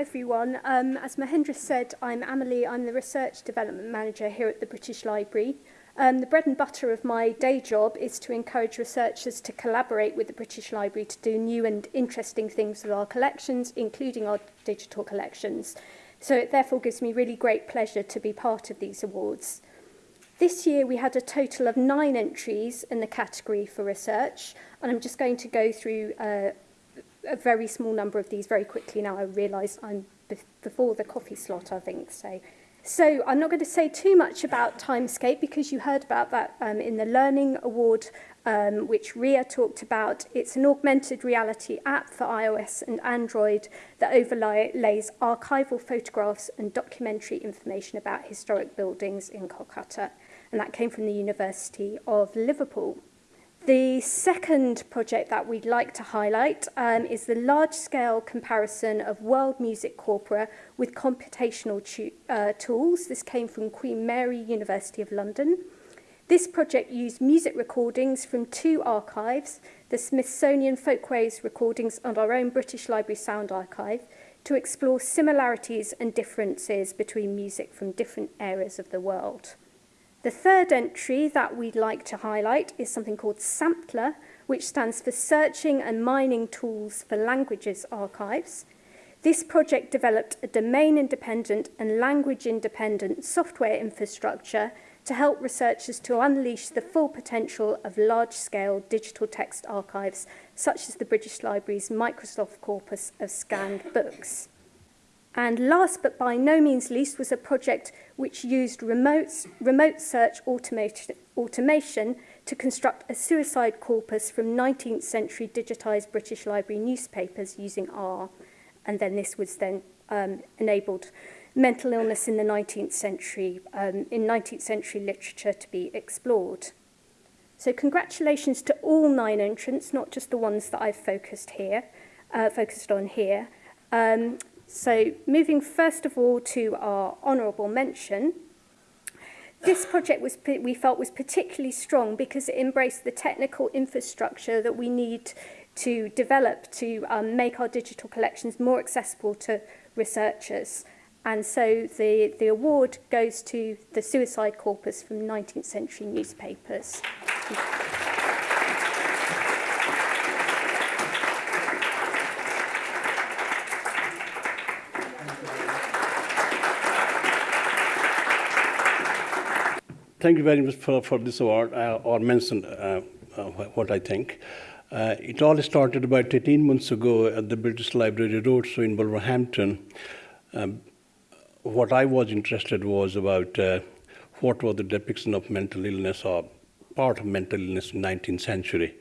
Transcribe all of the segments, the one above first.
everyone. Um, as Mahendra said, I'm Amelie. I'm the Research Development Manager here at the British Library. Um, the bread and butter of my day job is to encourage researchers to collaborate with the British Library to do new and interesting things with our collections, including our digital collections. So it therefore gives me really great pleasure to be part of these awards. This year we had a total of nine entries in the category for research, and I'm just going to go through uh, a very small number of these very quickly now. I realise I'm before the coffee slot, I think. So, so I'm not going to say too much about Timescape because you heard about that um, in the Learning Award, um, which Ria talked about. It's an augmented reality app for iOS and Android that overlays archival photographs and documentary information about historic buildings in Kolkata. And that came from the University of Liverpool. The second project that we'd like to highlight um, is the large-scale comparison of world music corpora with computational uh, tools. This came from Queen Mary University of London. This project used music recordings from two archives, the Smithsonian Folkways recordings and our own British Library Sound Archive, to explore similarities and differences between music from different areas of the world. The third entry that we'd like to highlight is something called Sampler, which stands for Searching and Mining Tools for Languages Archives. This project developed a domain-independent and language-independent software infrastructure to help researchers to unleash the full potential of large-scale digital text archives, such as the British Library's Microsoft corpus of scanned books. And last but by no means least was a project which used remote, remote search automation, automation to construct a suicide corpus from 19th century digitised British Library newspapers using R. And then this was then um, enabled mental illness in the 19th century, um, in 19th century literature to be explored. So congratulations to all nine entrants, not just the ones that I've focused here, uh, focused on here. Um, So moving first of all to our honourable mention, this project was we felt was particularly strong because it embraced the technical infrastructure that we need to develop to um, make our digital collections more accessible to researchers. And so the, the award goes to the Suicide Corpus from 19th century newspapers. Thank you. Thank you very much for, for this award, uh, or mention uh, uh, what I think. Uh, it all started about 18 months ago at the British Library Roadshow in Wolverhampton. Um, what I was interested was about uh, what was the depiction of mental illness or part of mental illness in 19th century.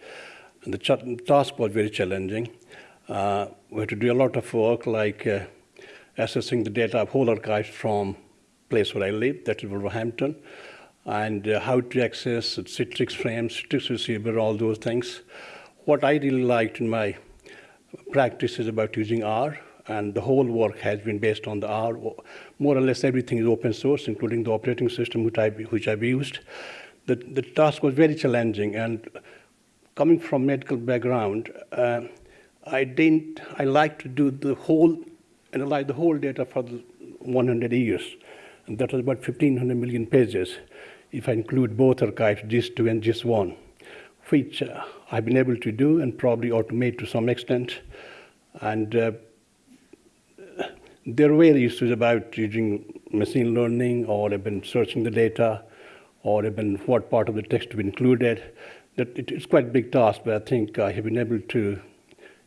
And the task was very challenging. Uh, we had to do a lot of work like uh, assessing the data of whole archives from place where I live, that is Wolverhampton, and uh, how to access Citrix frames, Citrix receiver, all those things. What I really liked in my practice is about using R, and the whole work has been based on the R. More or less everything is open source, including the operating system which, I, which I've used. The, the task was very challenging, and coming from medical background, uh, I didn't, I like to do the whole, analyze the whole data for the 100 years. And that was about 1,500 million pages if I include both archives, JISC2 and JISC1, which uh, I've been able to do and probably automate to some extent. And uh, there were issues about using machine learning or even searching the data or even what part of the text to be included. That it, it's quite a big task, but I think I have been able to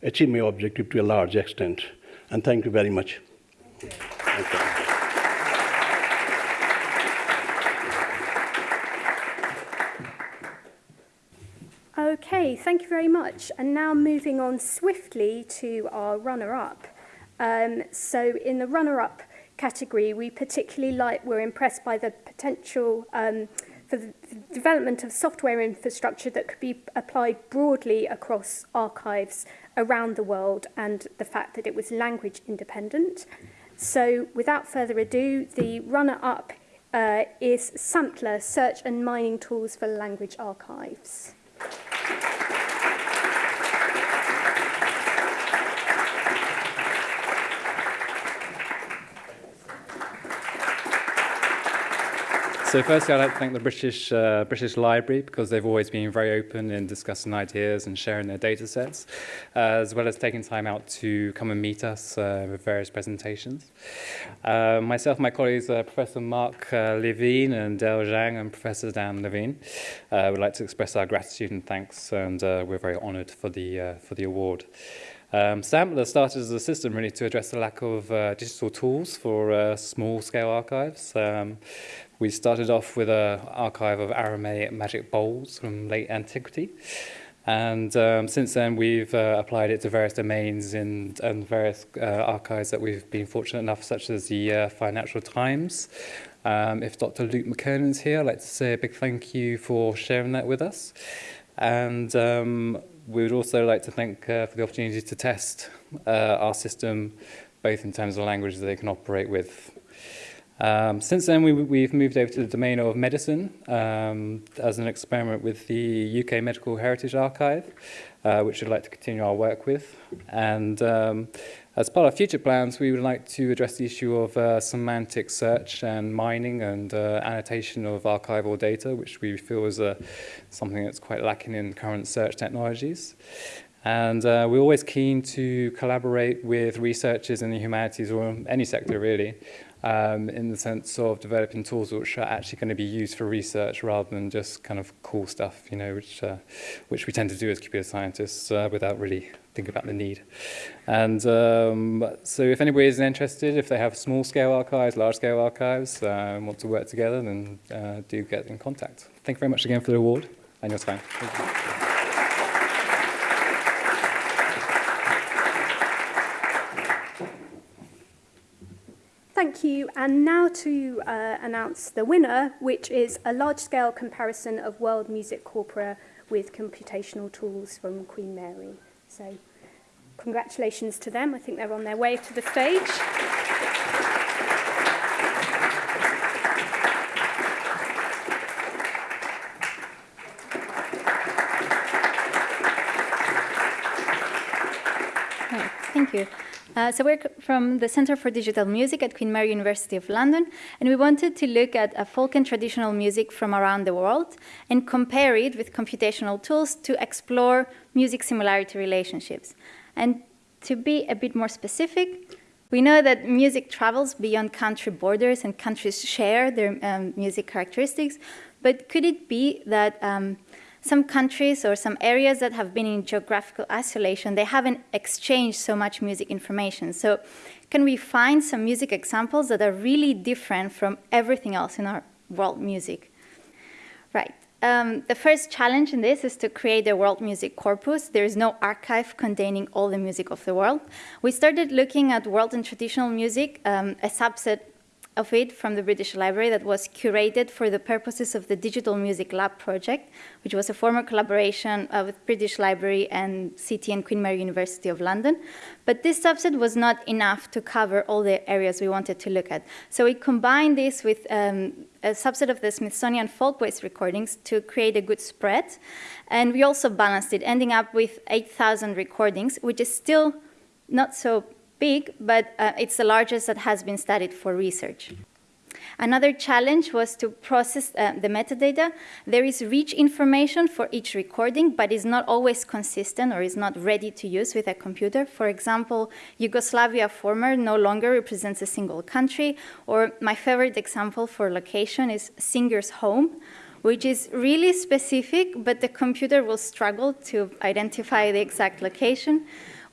achieve my objective to a large extent. And thank you very much. Thank you. Thank you. Okay, thank you very much. And now moving on swiftly to our runner-up. Um, so in the runner-up category, we particularly like, we're impressed by the potential um, for the development of software infrastructure that could be applied broadly across archives around the world and the fact that it was language independent. So without further ado, the runner-up uh, is Sampler, Search and Mining Tools for Language Archives. So firstly, I'd like to thank the British, uh, British Library because they've always been very open in discussing ideas and sharing their data sets, uh, as well as taking time out to come and meet us uh, with various presentations. Uh, myself my colleagues, Professor Mark uh, Levene and Dell Zhang and Professor Dan Levene, uh, would like to express our gratitude and thanks, and we're very honoured for the, for the award. Um, SAMTLA started as a system really to address the lack of uh, digital tools for uh, small-scale archives. Um, we started off with an archive of Aramaic magic bowls from late antiquity. And um, since then, we've uh, applied it to various domains in, and various uh, archives that we've been fortunate enough, such as the uh, Financial Times. Um, if Dr. Luke McKernan's here, I'd like to say a big thank you for sharing that with us. And um, we would also like to thank uh, for the opportunity to test uh, our system, both in terms of languages they can operate with. Um, since then, we, we've moved over to the domain of medicine um, as an experiment with the UK Medical Heritage Archive, uh, which we'd like to continue our work with. And um, as part of future plans, we would like to address the issue of uh, semantic search and mining and uh, annotation of archival data, which we feel is uh, something that's quite lacking in current search technologies. And uh, we're always keen to collaborate with researchers in the humanities or any sector really um, in the sense of developing tools which are actually going to be used for research rather than just kind of cool stuff, you know, which, uh, which we tend to do as computer scientists uh, without really thinking about the need. And um, so if anybody is interested, if they have small-scale archives, large-scale archives, and want to work together, then uh, do get in contact. Thank you very much again for the award and your time. Thank you. And now to uh, announce the winner, which is a large-scale comparison of world music corpora with computational tools from Queen Mary. So congratulations to them. I think they're on their way to the stage. Uh, so we're from the Center for Digital Music at Queen Mary University of London, and we wanted to look at folk and traditional music from around the world and compare it with computational tools to explore music similarity relationships. And to be a bit more specific, we know that music travels beyond country borders and countries share their um, music characteristics, but could it be that um, some countries or some areas that have been in geographical isolation, they haven't exchanged so much music information. So can we find some music examples that are really different from everything else in our world music? Right. Um, the first challenge in this is to create a world music corpus. There is no archive containing all the music of the world. We started looking at world and traditional music, um, a subset of it from the British Library that was curated for the purposes of the Digital Music Lab project, which was a former collaboration uh, with British Library and City and Queen Mary University of London. But this subset was not enough to cover all the areas we wanted to look at. So we combined this with um, a subset of the Smithsonian Folkways recordings to create a good spread. And we also balanced it, ending up with 8,000 recordings, which is still not so big, but uh, it's the largest that has been studied for research. Another challenge was to process uh, the metadata. There is rich information for each recording, but is not always consistent or is not ready to use with a computer. For example, Yugoslavia former no longer represents a single country, or my favorite example for location is singer's home, which is really specific, but the computer will struggle to identify the exact location.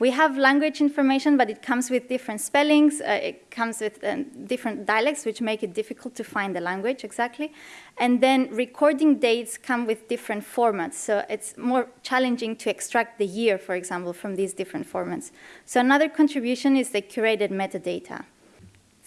We have language information, but it comes with different spellings. Uh, it comes with uh, different dialects, which make it difficult to find the language exactly. And then recording dates come with different formats. So it's more challenging to extract the year, for example, from these different formats. So another contribution is the curated metadata.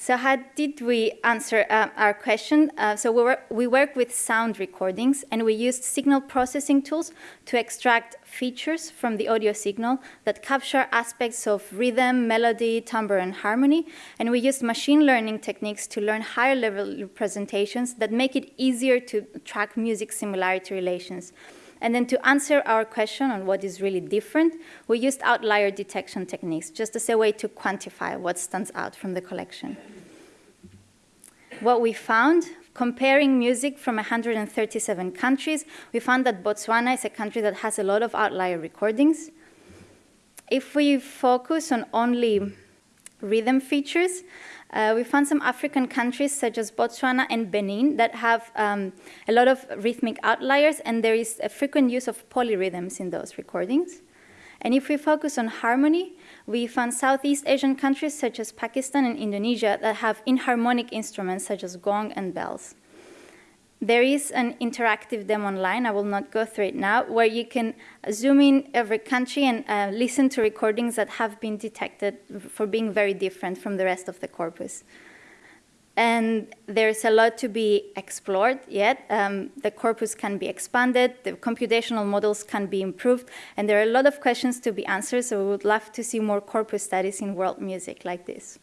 So how did we answer uh, our question? Uh, so we, were, we work with sound recordings, and we used signal processing tools to extract features from the audio signal that capture aspects of rhythm, melody, timbre, and harmony. And we used machine learning techniques to learn higher level representations that make it easier to track music similarity relations. And then to answer our question on what is really different, we used outlier detection techniques, just as a way to quantify what stands out from the collection. What we found comparing music from 137 countries, we found that Botswana is a country that has a lot of outlier recordings. If we focus on only rhythm features, uh, we found some African countries such as Botswana and Benin that have um, a lot of rhythmic outliers, and there is a frequent use of polyrhythms in those recordings. And if we focus on harmony, we found Southeast Asian countries such as Pakistan and Indonesia that have inharmonic instruments such as gong and bells. There is an interactive demo online, I will not go through it now, where you can zoom in every country and uh, listen to recordings that have been detected for being very different from the rest of the corpus. And there's a lot to be explored yet. Um, the corpus can be expanded, the computational models can be improved, and there are a lot of questions to be answered, so we would love to see more corpus studies in world music like this.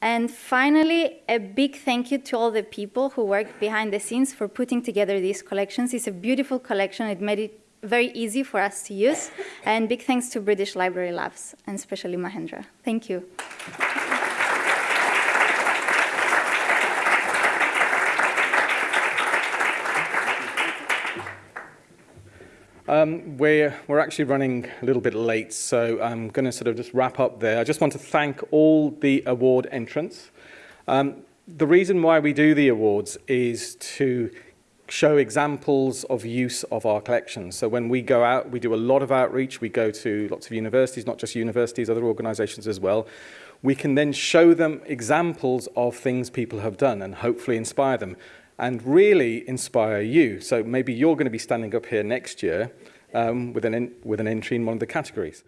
And finally, a big thank you to all the people who worked behind the scenes for putting together these collections. It's a beautiful collection. It made it very easy for us to use. And big thanks to British Library Labs, and especially Mahendra. Thank you. Um, we're, we're actually running a little bit late, so I'm going to sort of just wrap up there. I just want to thank all the award entrants. Um, the reason why we do the awards is to show examples of use of our collections. So when we go out, we do a lot of outreach. We go to lots of universities, not just universities, other organizations as well. We can then show them examples of things people have done and hopefully inspire them and really inspire you. So maybe you're going to be standing up here next year um, with, an in, with an entry in one of the categories.